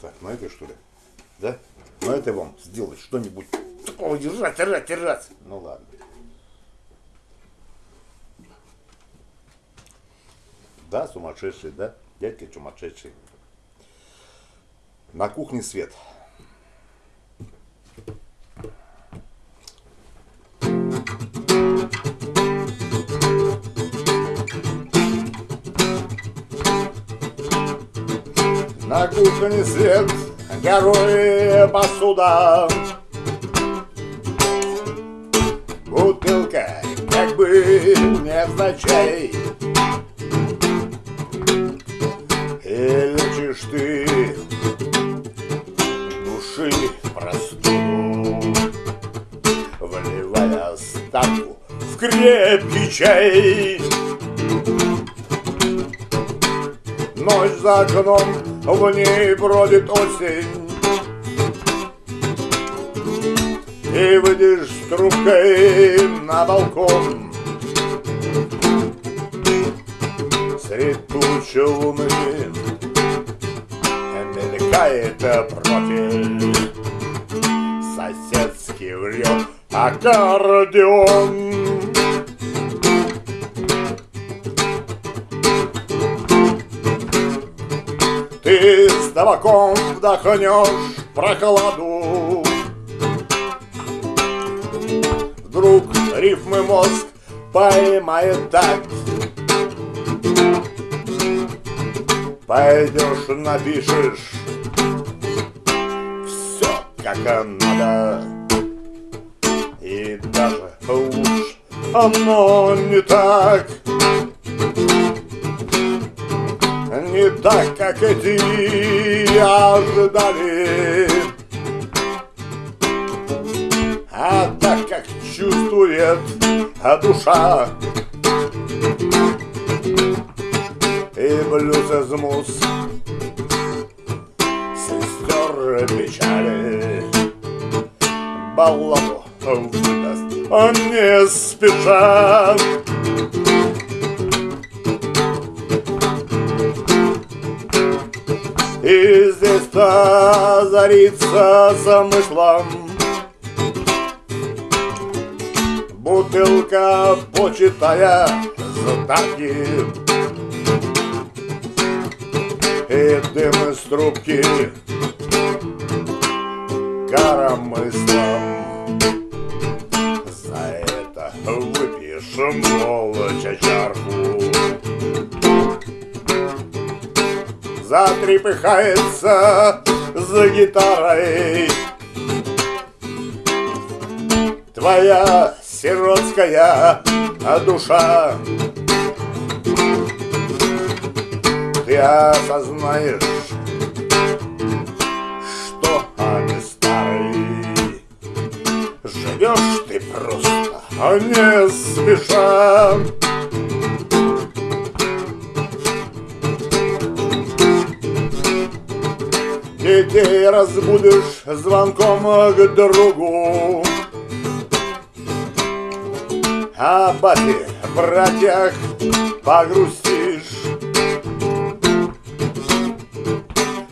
Так, на этой что ли? Да? На этой вам сделать что-нибудь такого держать, держать, держать. Ну ладно. Да, сумасшедший, да? Дядька сумасшедший. На кухне свет. На кухне свет, герои посуда. Бутылка, как бы невзначай. И лечишь ты души простуду, Вливая ставку в крепкий чай. Ночь за окном, в ней бродит осень. И выйдешь с трубкой на балкон. Средь тучи луны Мелькает профиль Соседский врет аккордеон табаком вдохнешь прохладу Вдруг рифмы мозг поймает так. Пойдешь напишешь Все как надо. И даже лучше оно не так не так, как эти ожидали, а так, как чувствует душа. И блюз из мус сестер печали балладу выдаст он не спеша. И здесь-то озарится замыслом Бутылка, почитая знаки И дым из трубки коромыслом. За это выпьешь молча чарку затрепыхается за гитарой. Твоя сиротская душа. Ты осознаешь, что они старые. Живешь ты просто, а не спеша Детей разбудишь звонком к другу. А бате, братьях погрустишь.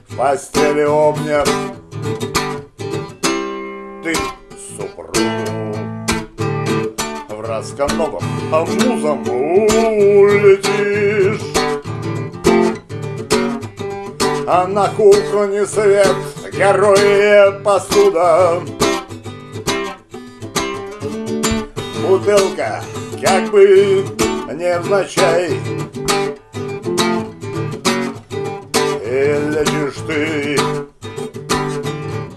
В постели обняв Ты супругу. В раскановом музом улетишь а на кухне свет, герои посуда. Бутылка, как бы невзначай. И лечишь ты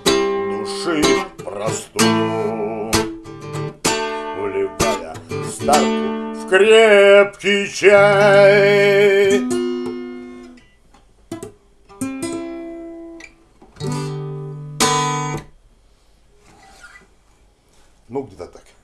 души простуду Вливая старку в крепкий чай Бог где-то так.